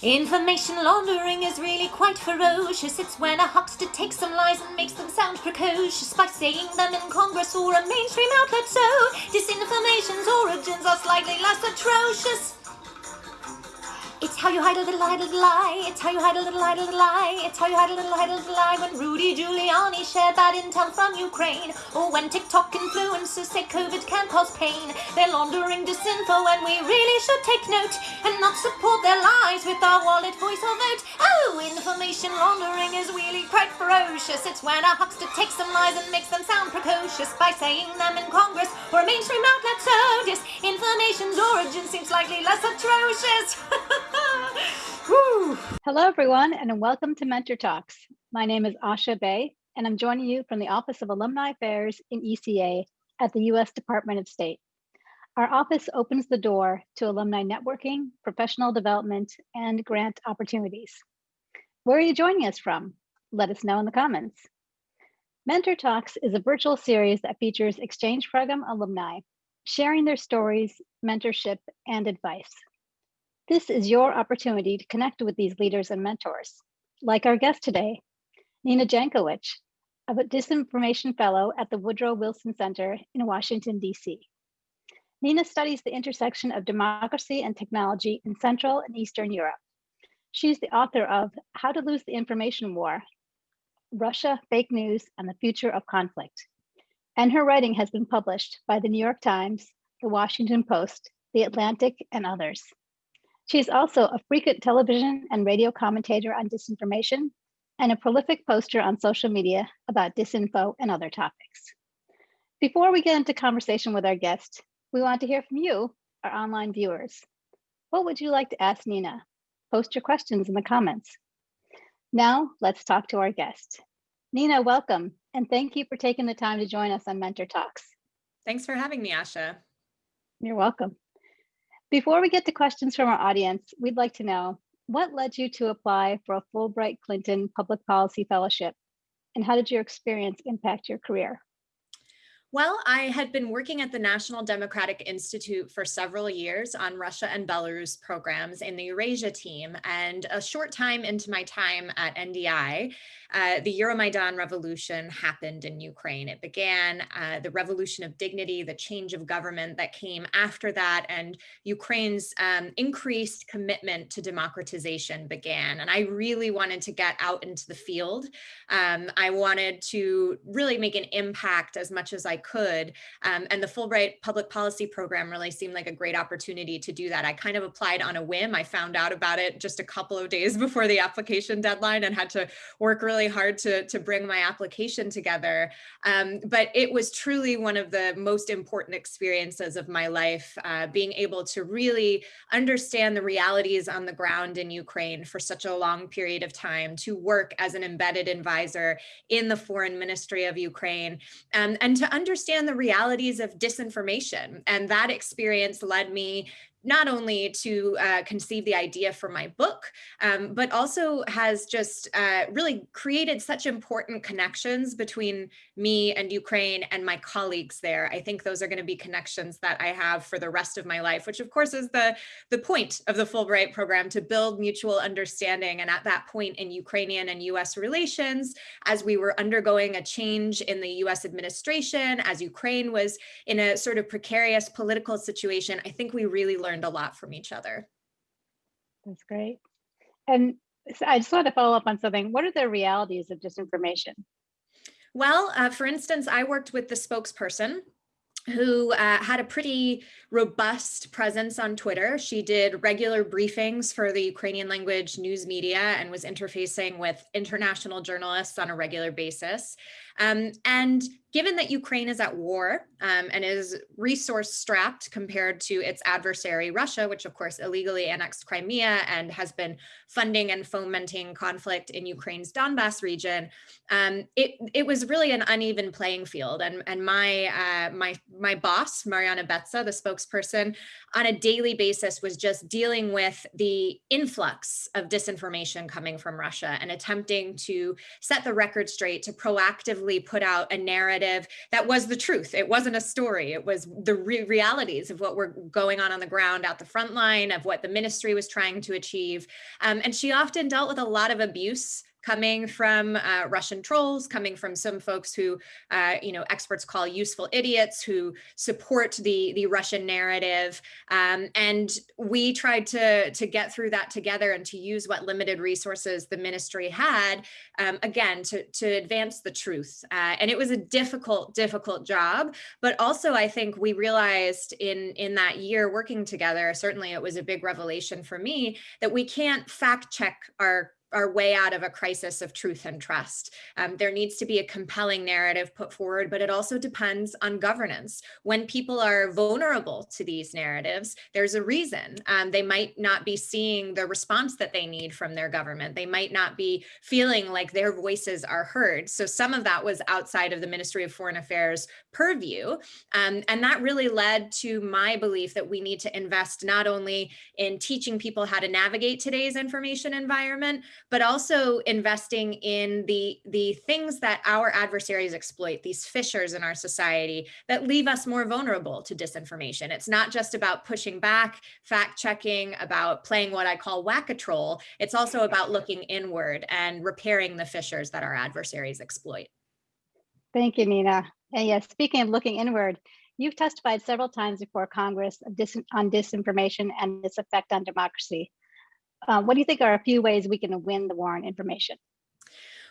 Information laundering is really quite ferocious. It's when a huckster takes some lies and makes them sound precocious by saying them in Congress or a mainstream outlet. So, disinformation's origins are slightly less atrocious. It's how you hide a little, hide a little lie. It's how you hide a little, hide a little lie. It's how you hide a little, hide a little lie. When Rudy Giuliani shared bad intel from Ukraine, or when TikTok influencers say COVID can cause pain, they're laundering disinfo, and we really should take note and not support their lies with our wallet, voice, or vote. Oh, information laundering is really quite ferocious. It's when a huckster takes some lies and makes them sound precocious by saying them in Congress or a mainstream outlet. So disinformation's origin seems slightly less atrocious. Hello, everyone, and welcome to Mentor Talks. My name is Asha Bay, and I'm joining you from the Office of Alumni Affairs in ECA at the U.S. Department of State. Our office opens the door to alumni networking, professional development, and grant opportunities. Where are you joining us from? Let us know in the comments. Mentor Talks is a virtual series that features exchange program alumni sharing their stories, mentorship, and advice. This is your opportunity to connect with these leaders and mentors, like our guest today, Nina Jankowicz, a disinformation fellow at the Woodrow Wilson Center in Washington, DC. Nina studies the intersection of democracy and technology in Central and Eastern Europe. She's the author of How to Lose the Information War, Russia, Fake News, and the Future of Conflict. And her writing has been published by the New York Times, the Washington Post, the Atlantic, and others. She's also a frequent television and radio commentator on disinformation and a prolific poster on social media about disinfo and other topics. Before we get into conversation with our guest, we want to hear from you, our online viewers. What would you like to ask Nina? Post your questions in the comments. Now, let's talk to our guest. Nina, welcome, and thank you for taking the time to join us on Mentor Talks. Thanks for having me, Asha. You're welcome. Before we get to questions from our audience, we'd like to know what led you to apply for a Fulbright Clinton Public Policy Fellowship, and how did your experience impact your career? Well, I had been working at the National Democratic Institute for several years on Russia and Belarus programs in the Eurasia team. And a short time into my time at NDI, uh, the Euromaidan revolution happened in Ukraine. It began uh, the revolution of dignity, the change of government that came after that, and Ukraine's um, increased commitment to democratization began. And I really wanted to get out into the field. Um, I wanted to really make an impact as much as I could. Um, and the Fulbright Public Policy Program really seemed like a great opportunity to do that. I kind of applied on a whim. I found out about it just a couple of days before the application deadline and had to work really hard to, to bring my application together. Um, but it was truly one of the most important experiences of my life, uh, being able to really understand the realities on the ground in Ukraine for such a long period of time, to work as an embedded advisor in the foreign ministry of Ukraine, um, and to understand understand the realities of disinformation. And that experience led me not only to uh, conceive the idea for my book, um, but also has just uh, really created such important connections between me and Ukraine and my colleagues there. I think those are going to be connections that I have for the rest of my life, which of course is the, the point of the Fulbright program to build mutual understanding. And at that point in Ukrainian and US relations, as we were undergoing a change in the US administration, as Ukraine was in a sort of precarious political situation, I think we really learned learned a lot from each other. That's great. And I just want to follow up on something. What are the realities of disinformation? Well, uh, for instance, I worked with the spokesperson who uh, had a pretty robust presence on Twitter. She did regular briefings for the Ukrainian language news media and was interfacing with international journalists on a regular basis. Um, and given that Ukraine is at war um, and is resource strapped compared to its adversary, Russia, which of course illegally annexed Crimea and has been funding and fomenting conflict in Ukraine's Donbass region, um, it, it was really an uneven playing field. And, and my, uh, my, my boss, Mariana Betsa, the spokesperson, on a daily basis was just dealing with the influx of disinformation coming from Russia and attempting to set the record straight to proactively put out a narrative that was the truth. It wasn't a story. It was the re realities of what were going on on the ground at the front line of what the ministry was trying to achieve. Um, and she often dealt with a lot of abuse coming from uh, Russian trolls, coming from some folks who, uh, you know, experts call useful idiots who support the, the Russian narrative. Um, and we tried to, to get through that together and to use what limited resources the ministry had, um, again, to, to advance the truth. Uh, and it was a difficult, difficult job, but also I think we realized in, in that year working together, certainly it was a big revelation for me, that we can't fact check our our way out of a crisis of truth and trust. Um, there needs to be a compelling narrative put forward, but it also depends on governance. When people are vulnerable to these narratives, there's a reason. Um, they might not be seeing the response that they need from their government. They might not be feeling like their voices are heard. So some of that was outside of the Ministry of Foreign Affairs purview. Um, and that really led to my belief that we need to invest not only in teaching people how to navigate today's information environment, but also investing in the, the things that our adversaries exploit, these fissures in our society that leave us more vulnerable to disinformation. It's not just about pushing back, fact checking, about playing what I call whack-a-troll. It's also about looking inward and repairing the fissures that our adversaries exploit. Thank you, Nina. And yes, speaking of looking inward, you've testified several times before Congress on disinformation and its effect on democracy. Uh, what do you think are a few ways we can win the war on information?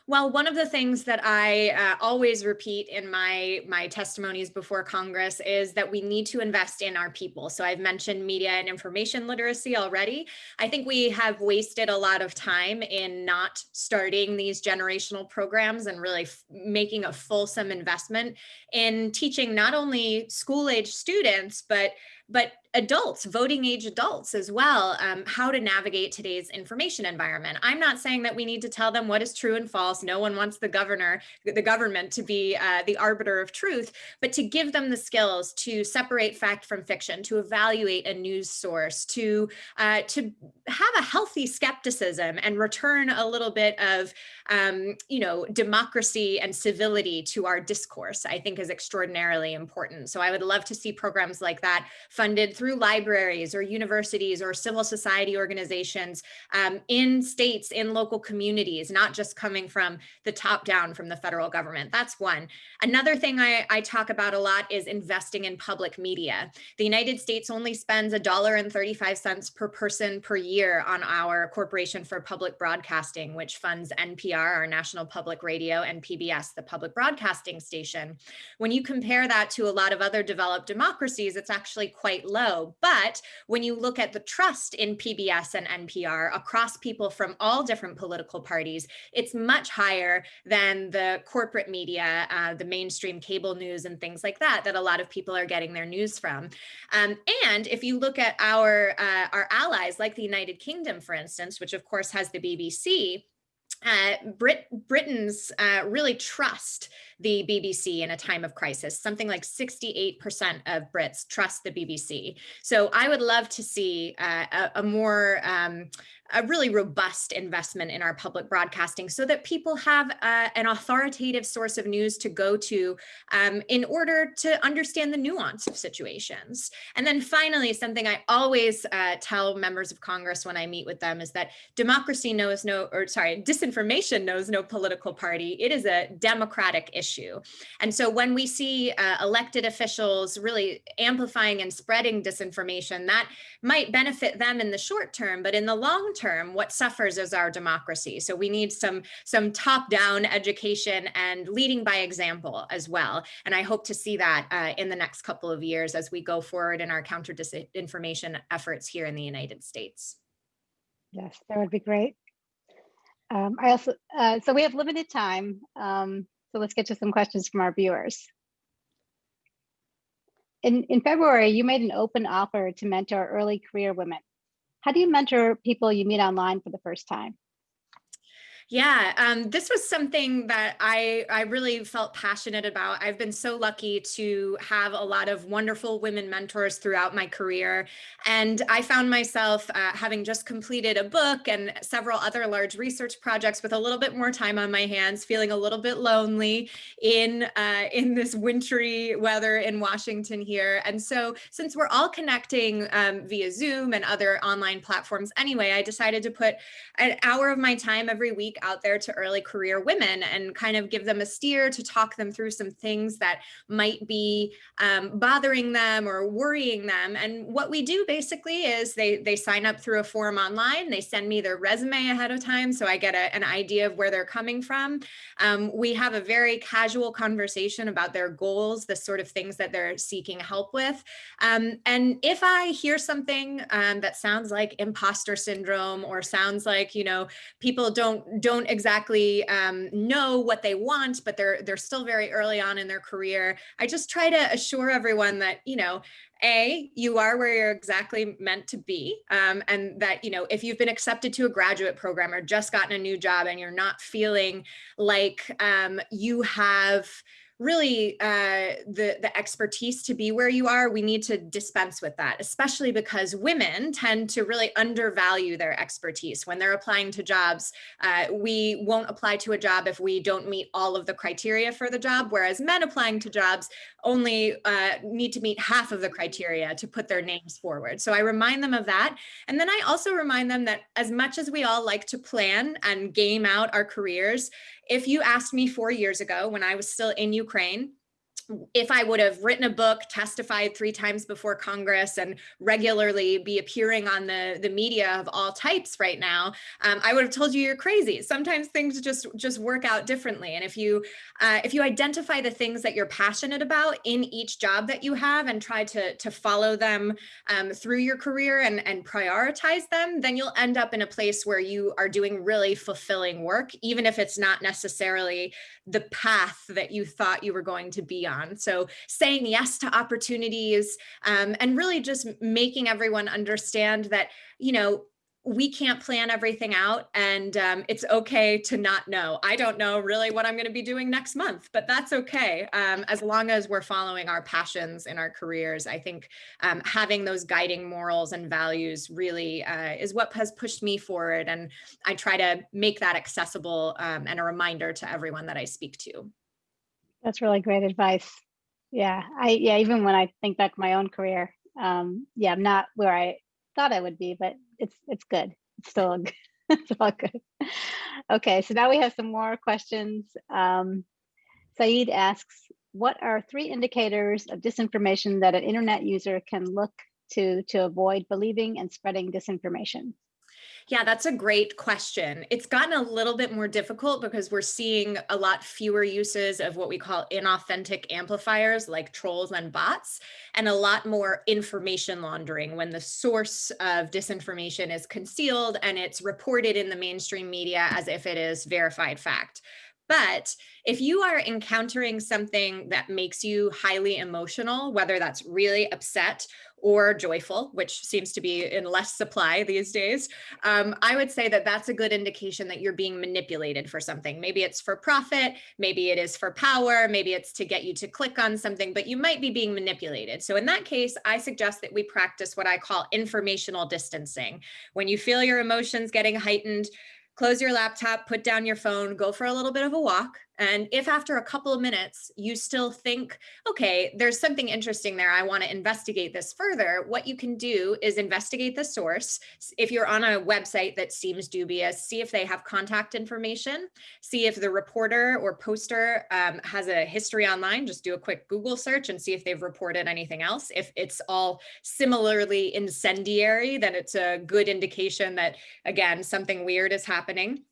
Well, one of the things that I uh, always repeat in my my testimonies before Congress is that we need to invest in our people. So I've mentioned media and information literacy already. I think we have wasted a lot of time in not starting these generational programs and really making a fulsome investment in teaching not only school age students, but but adults, voting age adults as well, um, how to navigate today's information environment. I'm not saying that we need to tell them what is true and false. No one wants the governor, the government to be uh, the arbiter of truth, but to give them the skills to separate fact from fiction, to evaluate a news source, to, uh, to have a healthy skepticism and return a little bit of, um, you know, democracy and civility to our discourse, I think is extraordinarily important. So I would love to see programs like that funded through libraries or universities or civil society organizations um, in states, in local communities, not just coming from the top down from the federal government. That's one. Another thing I, I talk about a lot is investing in public media. The United States only spends a dollar and 35 cents per person per year on our Corporation for Public Broadcasting, which funds NPR, our national public radio, and PBS, the public broadcasting station. When you compare that to a lot of other developed democracies, it's actually quite quite low. But when you look at the trust in PBS and NPR across people from all different political parties, it's much higher than the corporate media, uh, the mainstream cable news and things like that, that a lot of people are getting their news from. Um, and if you look at our, uh, our allies like the United Kingdom, for instance, which of course has the BBC, uh, Brit Britons uh, really trust the BBC in a time of crisis. Something like 68% of Brits trust the BBC. So I would love to see uh, a, a, more um, a really robust investment in our public broadcasting so that people have uh, an authoritative source of news to go to um, in order to understand the nuance of situations. And then finally, something I always uh, tell members of Congress when I meet with them is that democracy knows no, or sorry, disinformation knows no political party. It is a democratic issue. And so when we see uh, elected officials really amplifying and spreading disinformation, that might benefit them in the short term, but in the long term, what suffers is our democracy. So we need some, some top-down education and leading by example as well. And I hope to see that uh, in the next couple of years as we go forward in our counter disinformation efforts here in the United States. Yes, that would be great. Um, I also, uh, so we have limited time. Um, so let's get to some questions from our viewers. In, in February, you made an open offer to mentor early career women. How do you mentor people you meet online for the first time? Yeah, um, this was something that I, I really felt passionate about. I've been so lucky to have a lot of wonderful women mentors throughout my career. And I found myself uh, having just completed a book and several other large research projects with a little bit more time on my hands, feeling a little bit lonely in, uh, in this wintry weather in Washington here. And so since we're all connecting um, via Zoom and other online platforms anyway, I decided to put an hour of my time every week out there to early career women and kind of give them a steer to talk them through some things that might be um, bothering them or worrying them. And what we do basically is they, they sign up through a form online, they send me their resume ahead of time so I get a, an idea of where they're coming from. Um, we have a very casual conversation about their goals, the sort of things that they're seeking help with. Um, and if I hear something um, that sounds like imposter syndrome or sounds like, you know, people don't don't exactly um, know what they want, but they're they're still very early on in their career. I just try to assure everyone that, you know, a you are where you're exactly meant to be um, and that you know if you've been accepted to a graduate program or just gotten a new job and you're not feeling like um, you have really uh, the, the expertise to be where you are, we need to dispense with that, especially because women tend to really undervalue their expertise. When they're applying to jobs, uh, we won't apply to a job if we don't meet all of the criteria for the job, whereas men applying to jobs only uh, need to meet half of the criteria to put their names forward. So I remind them of that. And then I also remind them that as much as we all like to plan and game out our careers, if you asked me four years ago when I was still in Ukraine, if I would have written a book, testified three times before Congress and regularly be appearing on the, the media of all types right now, um, I would have told you you're crazy. Sometimes things just, just work out differently. And if you, uh, if you identify the things that you're passionate about in each job that you have and try to, to follow them um, through your career and, and prioritize them, then you'll end up in a place where you are doing really fulfilling work, even if it's not necessarily the path that you thought you were going to be on. So saying yes to opportunities um, and really just making everyone understand that, you know, we can't plan everything out and um, it's okay to not know. I don't know really what I'm going to be doing next month, but that's okay. Um, as long as we're following our passions in our careers, I think um, having those guiding morals and values really uh, is what has pushed me forward. And I try to make that accessible um, and a reminder to everyone that I speak to. That's really great advice. Yeah, I yeah, even when I think back my own career, um, yeah, I'm not where I thought I would be, but it's it's good. It's still it's all good. Okay, so now we have some more questions. Um, Saeed asks, what are three indicators of disinformation that an internet user can look to to avoid believing and spreading disinformation? Yeah, that's a great question. It's gotten a little bit more difficult because we're seeing a lot fewer uses of what we call inauthentic amplifiers like trolls and bots, and a lot more information laundering when the source of disinformation is concealed and it's reported in the mainstream media as if it is verified fact. But if you are encountering something that makes you highly emotional, whether that's really upset or joyful, which seems to be in less supply these days, um, I would say that that's a good indication that you're being manipulated for something. Maybe it's for profit, maybe it is for power, maybe it's to get you to click on something, but you might be being manipulated. So in that case, I suggest that we practice what I call informational distancing. When you feel your emotions getting heightened, close your laptop, put down your phone, go for a little bit of a walk. And if after a couple of minutes you still think, okay, there's something interesting there, I want to investigate this further, what you can do is investigate the source. If you're on a website that seems dubious, see if they have contact information, see if the reporter or poster um, has a history online, just do a quick Google search and see if they've reported anything else. If it's all similarly incendiary, then it's a good indication that, again, something weird is happening.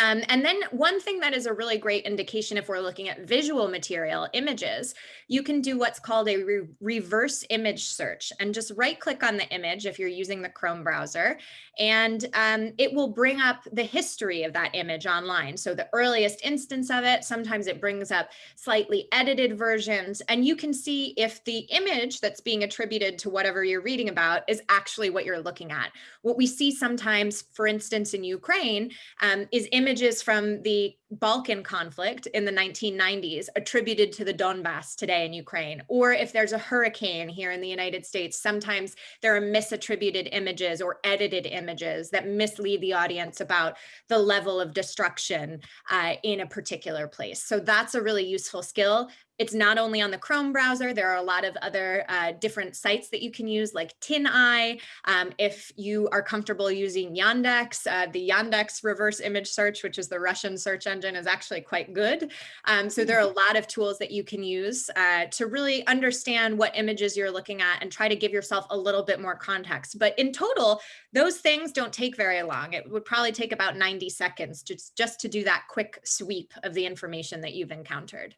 Um, and then one thing that is a really great indication if we're looking at visual material, images, you can do what's called a re reverse image search and just right click on the image if you're using the Chrome browser and um, it will bring up the history of that image online. So the earliest instance of it, sometimes it brings up slightly edited versions and you can see if the image that's being attributed to whatever you're reading about is actually what you're looking at. What we see sometimes, for instance, in Ukraine um, is images from the Balkan conflict in the 1990s attributed to the Donbass today in Ukraine, or if there's a hurricane here in the United States, sometimes there are misattributed images or edited images that mislead the audience about the level of destruction uh, in a particular place. So that's a really useful skill it's not only on the Chrome browser, there are a lot of other uh, different sites that you can use like TinEye. Um, if you are comfortable using Yandex, uh, the Yandex reverse image search, which is the Russian search engine is actually quite good. Um, so there are a mm-hmm. lot of tools that you can use uh, to really understand what images you're looking at and try to give yourself a little bit more context. But in total, those things don't take very long. It would probably take about 90 seconds just, just to do that quick sweep of the information that you've encountered.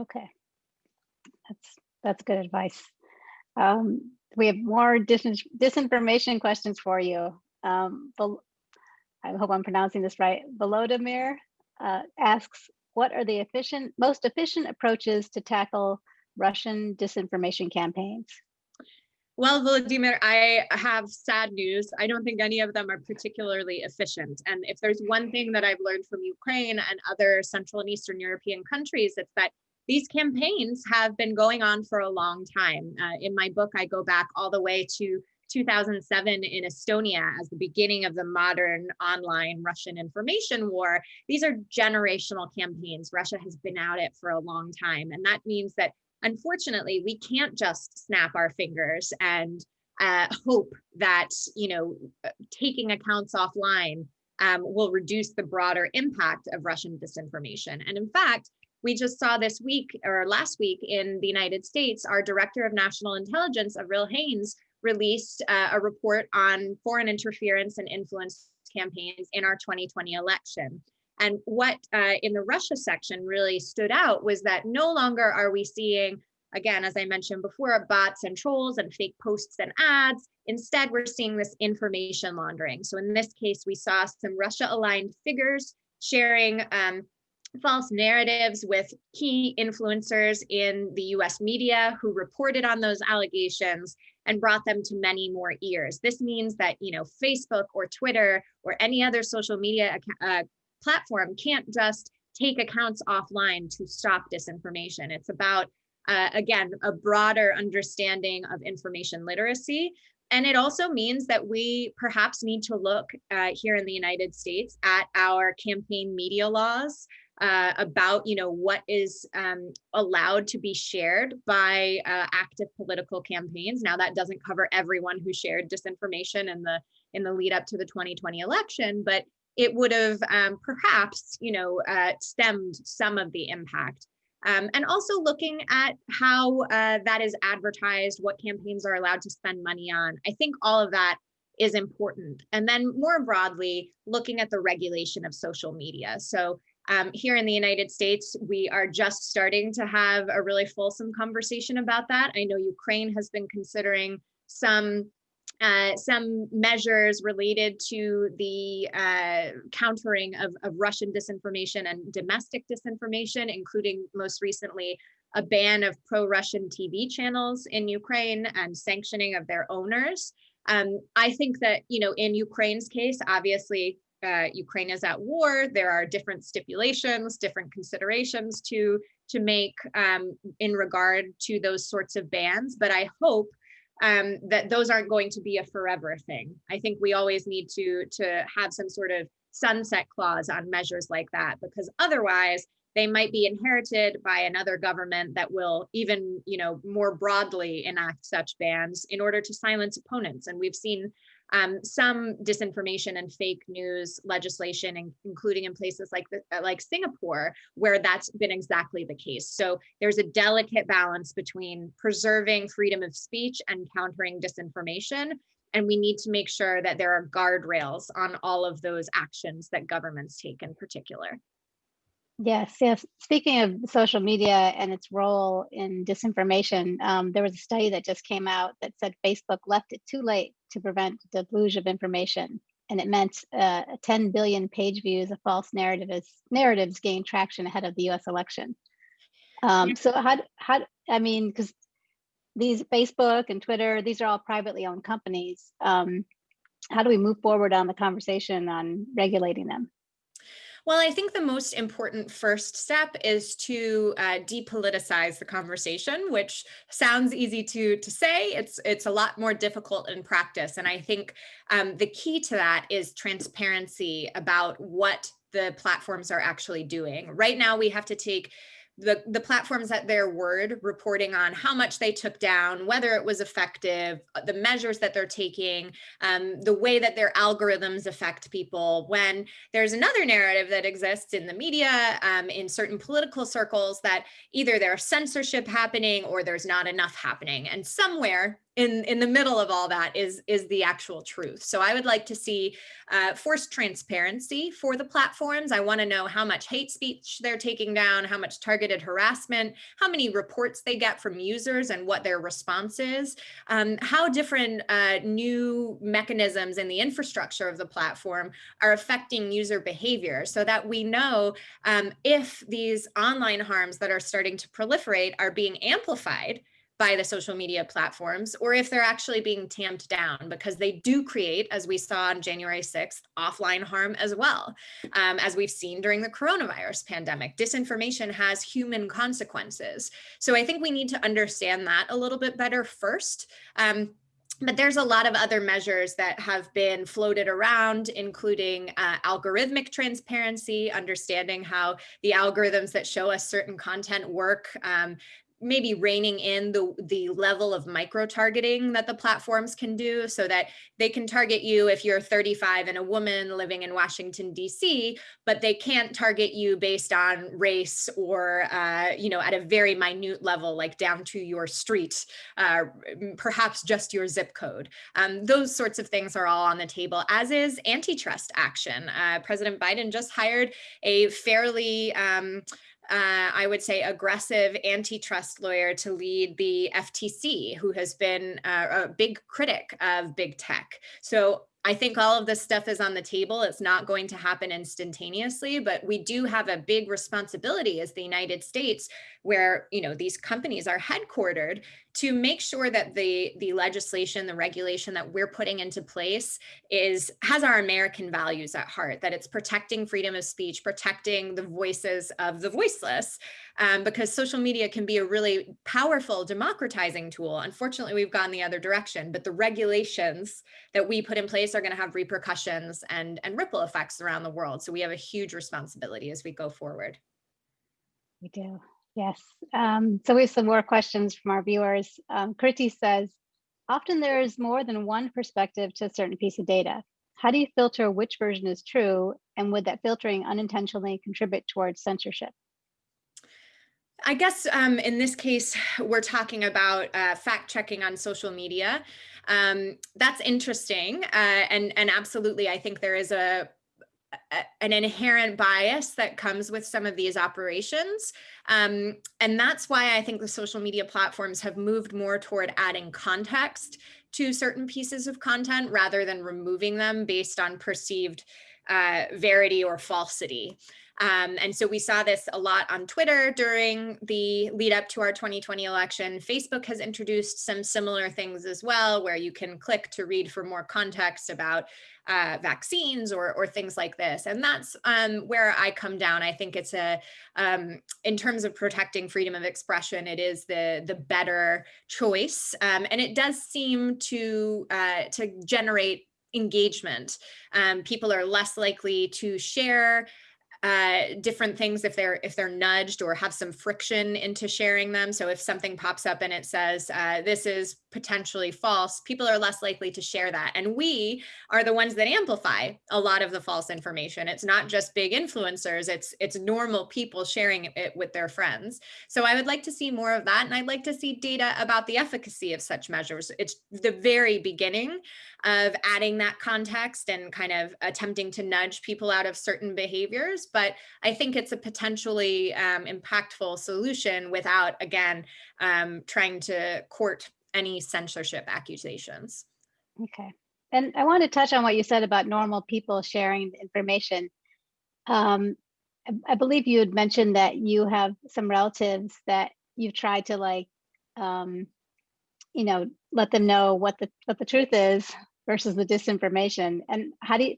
Okay, that's that's good advice. Um, we have more dis disinformation questions for you. Um, I hope I'm pronouncing this right. Volodymyr uh, asks, what are the efficient, most efficient approaches to tackle Russian disinformation campaigns? Well, Volodymyr, I have sad news. I don't think any of them are particularly efficient. And if there's one thing that I've learned from Ukraine and other Central and Eastern European countries, it's that these campaigns have been going on for a long time. Uh, in my book, I go back all the way to 2007 in Estonia as the beginning of the modern online Russian information war. These are generational campaigns. Russia has been at it for a long time. And that means that unfortunately, we can't just snap our fingers and uh, hope that, you know, taking accounts offline um, will reduce the broader impact of Russian disinformation. And in fact, we just saw this week or last week in the United States, our director of national intelligence, Avril Haines, released uh, a report on foreign interference and influence campaigns in our 2020 election. And what uh, in the Russia section really stood out was that no longer are we seeing, again, as I mentioned before, bots and trolls and fake posts and ads. Instead, we're seeing this information laundering. So in this case, we saw some Russia aligned figures sharing um, false narratives with key influencers in the US media who reported on those allegations and brought them to many more ears. This means that, you know, Facebook or Twitter or any other social media uh, platform can't just take accounts offline to stop disinformation. It's about, uh, again, a broader understanding of information literacy. And it also means that we perhaps need to look uh, here in the United States at our campaign media laws uh, about you know what is um, allowed to be shared by uh, active political campaigns. Now that doesn't cover everyone who shared disinformation in the in the lead up to the 2020 election, but it would have um, perhaps you know uh, stemmed some of the impact. Um, and also looking at how uh, that is advertised, what campaigns are allowed to spend money on. I think all of that is important. And then more broadly, looking at the regulation of social media. So um, here in the United States, we are just starting to have a really fulsome conversation about that. I know Ukraine has been considering some uh, some measures related to the uh, countering of, of, Russian disinformation and domestic disinformation, including most recently a ban of pro-Russian TV channels in Ukraine and sanctioning of their owners. Um, I think that, you know, in Ukraine's case, obviously uh, Ukraine is at war. There are different stipulations, different considerations to to make um, in regard to those sorts of bans. But I hope um, that those aren't going to be a forever thing. I think we always need to to have some sort of sunset clause on measures like that because otherwise they might be inherited by another government that will even you know more broadly enact such bans in order to silence opponents and we've seen um, some disinformation and fake news legislation, including in places like the, uh, like Singapore, where that's been exactly the case. So there's a delicate balance between preserving freedom of speech and countering disinformation. And we need to make sure that there are guardrails on all of those actions that governments take in particular. Yes, yes. Speaking of social media and its role in disinformation, um, there was a study that just came out that said Facebook left it too late to prevent the deluge of information. And it meant uh, 10 billion page views of false narratives, narratives gained traction ahead of the US election. Um, so how, how, I mean, because these Facebook and Twitter, these are all privately owned companies. Um, how do we move forward on the conversation on regulating them? Well, I think the most important first step is to uh, depoliticize the conversation, which sounds easy to to say. It's it's a lot more difficult in practice, and I think um, the key to that is transparency about what the platforms are actually doing. Right now, we have to take the, the platforms at their word reporting on how much they took down, whether it was effective, uh, the measures that they're taking, um, the way that their algorithms affect people. When there's another narrative that exists in the media, um, in certain political circles, that either there's censorship happening or there's not enough happening. And somewhere in in the middle of all that is is the actual truth. So i would like to see uh, forced transparency for the platforms. I want to know how much hate speech they're taking down how much targeted harassment how many reports they get from users and what their response is. Um, how different uh, new mechanisms in the infrastructure of the platform are affecting user behavior so that we know um, if these online harms that are starting to proliferate are being amplified by the social media platforms or if they're actually being tamped down because they do create, as we saw on January 6th, offline harm as well. Um, as we've seen during the coronavirus pandemic, disinformation has human consequences. So I think we need to understand that a little bit better first. Um, but there's a lot of other measures that have been floated around, including uh, algorithmic transparency, understanding how the algorithms that show us certain content work, um, maybe reining in the the level of micro targeting that the platforms can do so that they can target you if you're 35 and a woman living in Washington DC but they can't target you based on race or uh, you know at a very minute level like down to your street uh, perhaps just your zip code. Um, those sorts of things are all on the table as is antitrust action. Uh, President Biden just hired a fairly um, uh, I would say, aggressive antitrust lawyer to lead the FTC, who has been uh, a big critic of big tech. So I think all of this stuff is on the table. It's not going to happen instantaneously, but we do have a big responsibility as the United States, where you know these companies are headquartered, to make sure that the the legislation, the regulation that we're putting into place is has our American values at heart. That it's protecting freedom of speech, protecting the voices of the voiceless, um, because social media can be a really powerful democratizing tool. Unfortunately, we've gone the other direction, but the regulations that we put in place are going to have repercussions and, and ripple effects around the world. So we have a huge responsibility as we go forward. We do, yes. Um, so we have some more questions from our viewers. Um, Kriti says, often there is more than one perspective to a certain piece of data. How do you filter which version is true? And would that filtering unintentionally contribute towards censorship? I guess um, in this case, we're talking about uh, fact checking on social media. Um, that's interesting. Uh, and, and absolutely, I think there is a, an inherent bias that comes with some of these operations. Um, and that's why I think the social media platforms have moved more toward adding context to certain pieces of content rather than removing them based on perceived uh, verity or falsity. Um, and so we saw this a lot on Twitter during the lead up to our 2020 election. Facebook has introduced some similar things as well, where you can click to read for more context about uh, vaccines or, or things like this. And that's um, where I come down. I think it's a, um, in terms of protecting freedom of expression, it is the, the better choice. Um, and it does seem to, uh, to generate engagement. Um, people are less likely to share uh, different things if they're if they're nudged or have some friction into sharing them. So if something pops up and it says uh, this is potentially false, people are less likely to share that. And we are the ones that amplify a lot of the false information. It's not just big influencers, it's it's normal people sharing it with their friends. So I would like to see more of that. And I'd like to see data about the efficacy of such measures. It's the very beginning of adding that context and kind of attempting to nudge people out of certain behaviors. But I think it's a potentially um, impactful solution without, again, um, trying to court any censorship accusations. Okay. And I want to touch on what you said about normal people sharing information. Um, I, I believe you had mentioned that you have some relatives that you've tried to like, um, you know, let them know what the what the truth is versus the disinformation. And how do you,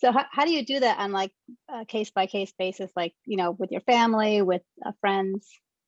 So how, how do you do that on like a case by case basis, like, you know, with your family, with uh, friends,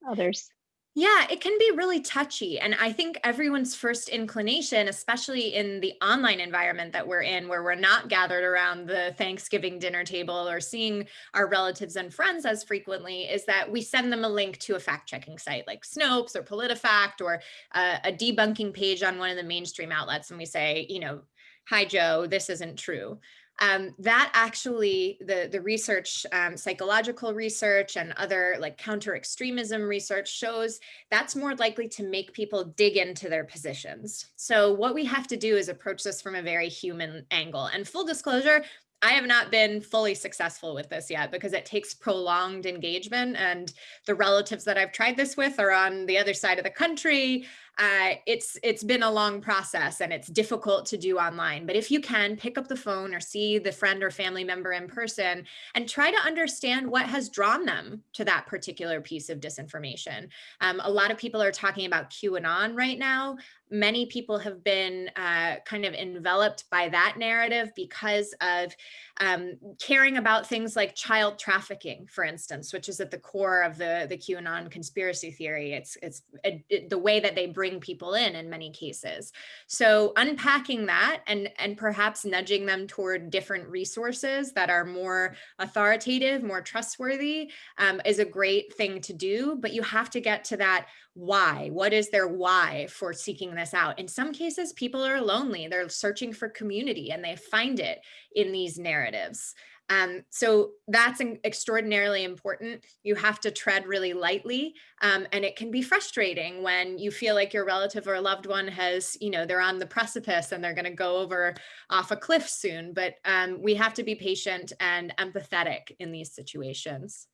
others? Yeah, it can be really touchy. And I think everyone's first inclination, especially in the online environment that we're in, where we're not gathered around the Thanksgiving dinner table or seeing our relatives and friends as frequently, is that we send them a link to a fact checking site like Snopes or PolitiFact or a, a debunking page on one of the mainstream outlets. And we say, you know, hi, Joe, this isn't true um, that actually the the research um, psychological research and other like counter extremism research shows that's more likely to make people dig into their positions. So what we have to do is approach this from a very human angle. And full disclosure I have not been fully successful with this yet because it takes prolonged engagement and the relatives that I've tried this with are on the other side of the country uh, it's it's been a long process and it's difficult to do online. But if you can pick up the phone or see the friend or family member in person and try to understand what has drawn them to that particular piece of disinformation. Um, a lot of people are talking about QAnon right now. Many people have been uh, kind of enveloped by that narrative because of um, caring about things like child trafficking, for instance, which is at the core of the, the QAnon conspiracy theory. It's, it's it, the way that they bring people in in many cases. So unpacking that and, and perhaps nudging them toward different resources that are more authoritative, more trustworthy um, is a great thing to do, but you have to get to that why. What is their why for seeking this out? In some cases people are lonely. They're searching for community and they find it in these narratives um, so that's extraordinarily important. You have to tread really lightly. Um, and it can be frustrating when you feel like your relative or loved one has, you know, they're on the precipice and they're going to go over off a cliff soon. But um, we have to be patient and empathetic in these situations.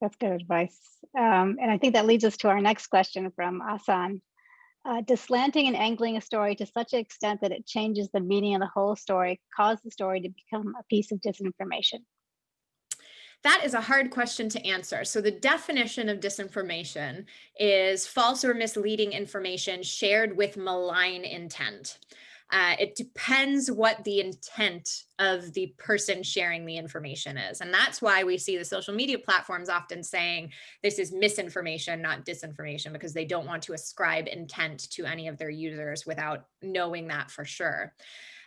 That's good advice. Um, and I think that leads us to our next question from Asan. Uh, does and angling a story to such an extent that it changes the meaning of the whole story cause the story to become a piece of disinformation? That is a hard question to answer. So the definition of disinformation is false or misleading information shared with malign intent. Uh, it depends what the intent of the person sharing the information is. And that's why we see the social media platforms often saying this is misinformation, not disinformation, because they don't want to ascribe intent to any of their users without knowing that for sure.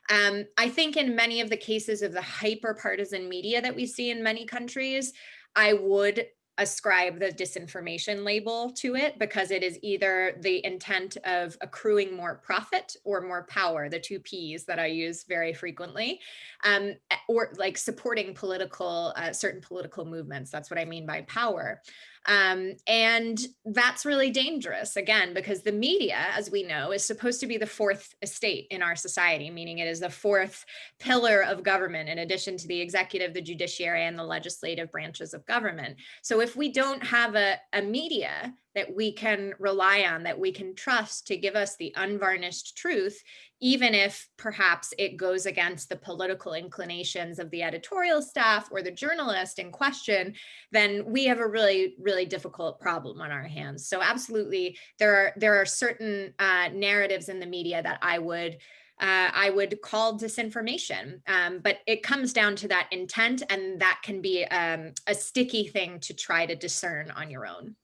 Um, I think in many of the cases of the hyper partisan media that we see in many countries, I would ascribe the disinformation label to it because it is either the intent of accruing more profit or more power, the two P's that I use very frequently, um, or like supporting political, uh, certain political movements. That's what I mean by power. Um, and that's really dangerous, again, because the media, as we know, is supposed to be the fourth estate in our society, meaning it is the fourth pillar of government, in addition to the executive, the judiciary, and the legislative branches of government. So if we don't have a, a media that we can rely on, that we can trust to give us the unvarnished truth, even if perhaps it goes against the political inclinations of the editorial staff or the journalist in question, then we have a really, really difficult problem on our hands. So absolutely, there are, there are certain uh, narratives in the media that I would uh, I would call disinformation. Um, but it comes down to that intent, and that can be um, a sticky thing to try to discern on your own.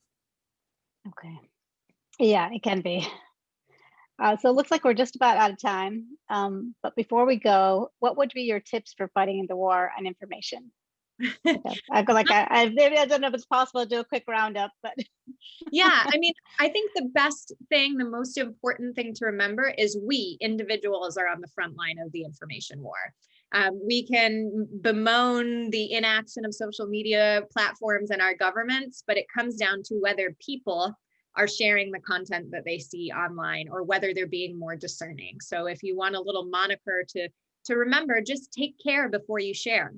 Okay. Yeah, it can be. Uh, so it looks like we're just about out of time. Um, but before we go, what would be your tips for fighting the war on information? I feel like I, I, maybe I don't know if it's possible to do a quick roundup, but yeah, I mean, I think the best thing, the most important thing to remember is we individuals are on the front line of the information war. Um, we can bemoan the inaction of social media platforms and our governments, but it comes down to whether people are sharing the content that they see online or whether they're being more discerning. So if you want a little moniker to, to remember, just take care before you share.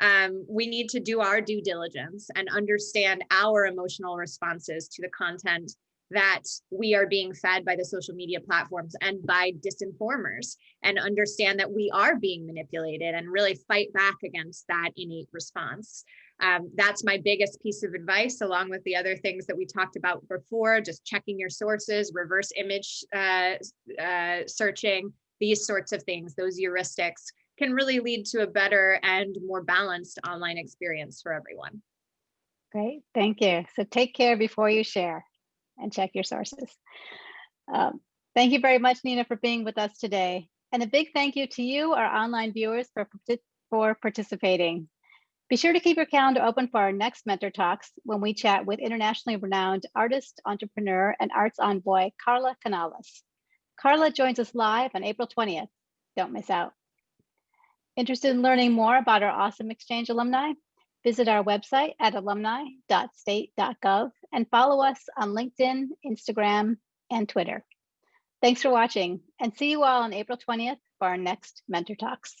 Um, we need to do our due diligence and understand our emotional responses to the content that we are being fed by the social media platforms and by disinformers and understand that we are being manipulated and really fight back against that innate response. Um, that's my biggest piece of advice, along with the other things that we talked about before, just checking your sources, reverse image uh, uh, searching, these sorts of things, those heuristics can really lead to a better and more balanced online experience for everyone. Great, thank you. So take care before you share and check your sources. Um, thank you very much, Nina, for being with us today. And a big thank you to you, our online viewers, for, for participating. Be sure to keep your calendar open for our next Mentor Talks when we chat with internationally renowned artist, entrepreneur, and arts envoy, Carla Canales. Carla joins us live on April 20th. Don't miss out. Interested in learning more about our awesome exchange alumni? Visit our website at alumni.state.gov and follow us on LinkedIn, Instagram, and Twitter. Thanks for watching and see you all on April 20th for our next Mentor Talks.